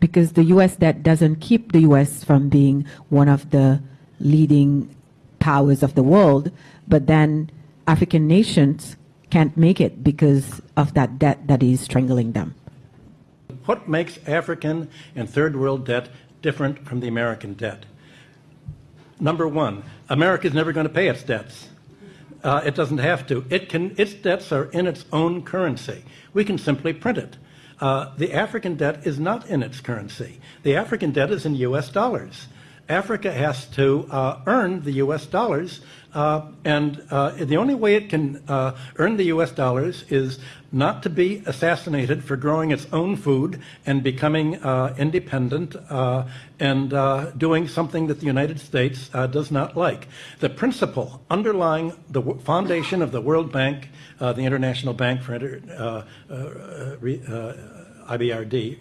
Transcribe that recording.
because the U.S. debt doesn't keep the U.S. from being one of the leading powers of the world, but then African nations can't make it because of that debt that is strangling them. What makes African and third world debt different from the American debt? Number one, America is never going to pay its debts. Uh, it doesn't have to. It can, its debts are in its own currency. We can simply print it. Uh, the African debt is not in its currency. The African debt is in US dollars. Africa has to uh, earn the US dollars, uh, and uh, the only way it can uh, earn the US dollars is not to be assassinated for growing its own food and becoming uh, independent uh, and doing something that the United States does not like. The principle underlying the foundation of the World Bank, the International Bank for Inter, IBRD,